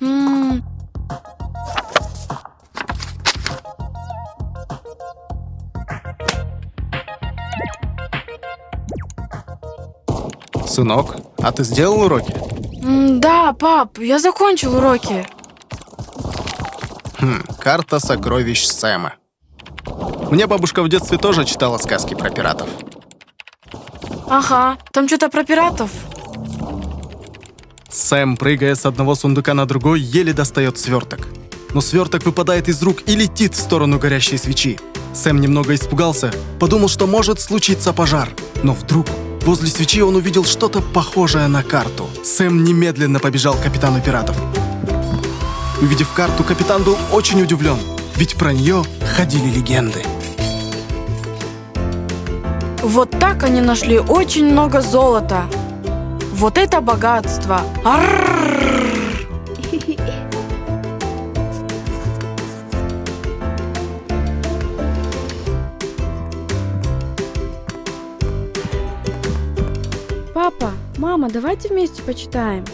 М, Сынок, а ты сделал уроки? м, Да, пап, я закончил уроки. Хм, карта сокровищ Сэма. Мне бабушка в детстве тоже читала сказки про пиратов. Ага, там что-то про пиратов. Сэм, прыгая с одного сундука на другой, еле достает сверток. Но сверток выпадает из рук и летит в сторону горящей свечи. Сэм немного испугался, подумал, что может случиться пожар. Но вдруг возле свечи он увидел что-то похожее на карту. Сэм немедленно побежал к капитану пиратов. Увидев карту, капитан был очень удивлен, ведь про нее ходили легенды. Вот так они нашли очень много золота. Вот это богатство. Папа, мама, давайте вместе почитаем.